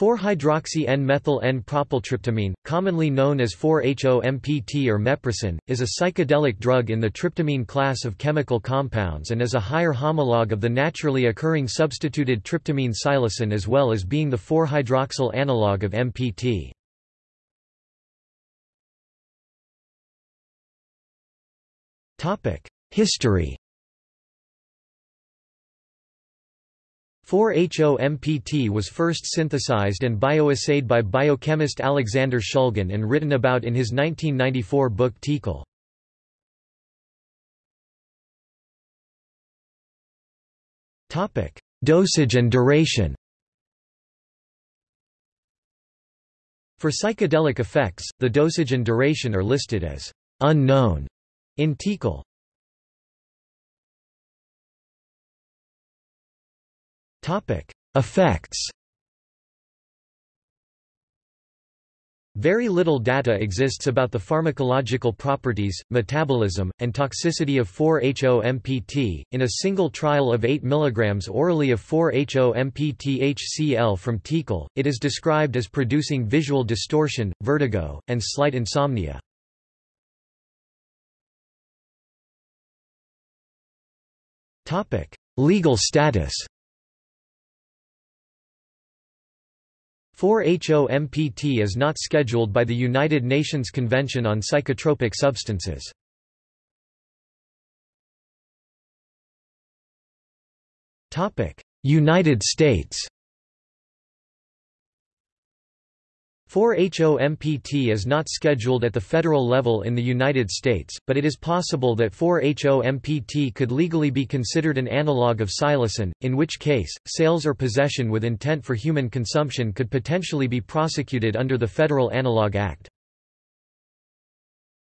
4-hydroxy-N-methyl-N-propyltryptamine, commonly known as 4-HO-MPT or meprocin, is a psychedelic drug in the tryptamine class of chemical compounds and is a higher homologue of the naturally occurring substituted tryptamine psilocin as well as being the 4-hydroxyl analogue of MPT. History 4-HO-MPT was first synthesized and bioassayed by biochemist Alexander Shulgin and written about in his 1994 book TiHKAL. Dosage and duration For psychedelic effects, the dosage and duration are listed as unknown in TiHKAL. Effects. Very little data exists about the pharmacological properties, metabolism, and toxicity of 4-HO-MPT. In a single trial of 8 mg orally of 4-HO-MPT HCl from TiHKAL, it is described as producing visual distortion, vertigo, and slight insomnia. Legal status 4-HO-MPT is not scheduled by the United Nations Convention on Psychotropic Substances. United States 4-HO-MPT is not scheduled at the federal level in the United States, but it is possible that 4-HO-MPT could legally be considered an analog of psilocin, in which case, sales or possession with intent for human consumption could potentially be prosecuted under the Federal Analog Act.